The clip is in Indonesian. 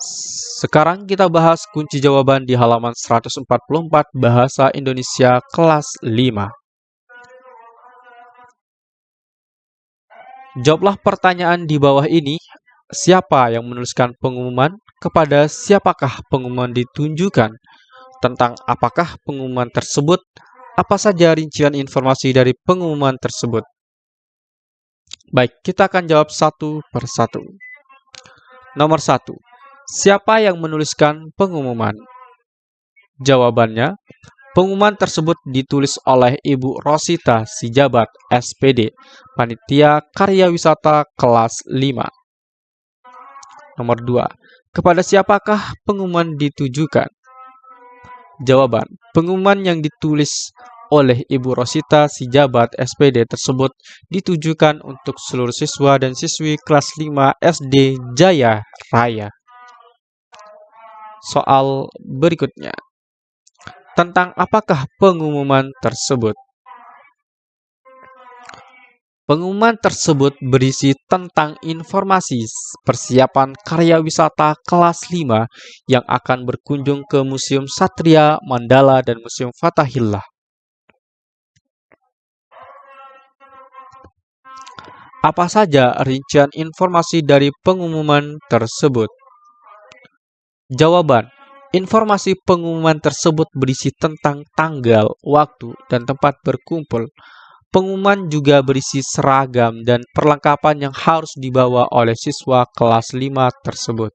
Sekarang kita bahas kunci jawaban di halaman 144 Bahasa Indonesia kelas 5. Jawablah pertanyaan di bawah ini. Siapa yang menuliskan pengumuman? Kepada siapakah pengumuman ditunjukkan? Tentang apakah pengumuman tersebut? Apa saja rincian informasi dari pengumuman tersebut? Baik, kita akan jawab satu persatu. Nomor satu, Siapa yang menuliskan pengumuman? Jawabannya, pengumuman tersebut ditulis oleh Ibu Rosita Sijabat, SPD, Panitia Karya Wisata kelas 5. Nomor 2. Kepada siapakah pengumuman ditujukan? Jawaban, pengumuman yang ditulis oleh Ibu Rosita Sijabat SPD tersebut ditujukan untuk seluruh siswa dan siswi kelas 5 SD Jaya Raya soal berikutnya. Tentang apakah pengumuman tersebut? Pengumuman tersebut berisi tentang informasi persiapan karya wisata kelas 5 yang akan berkunjung ke Museum Satria Mandala dan Museum Fatahillah. Apa saja rincian informasi dari pengumuman tersebut? Jawaban. Informasi pengumuman tersebut berisi tentang tanggal, waktu, dan tempat berkumpul. Pengumuman juga berisi seragam dan perlengkapan yang harus dibawa oleh siswa kelas 5 tersebut.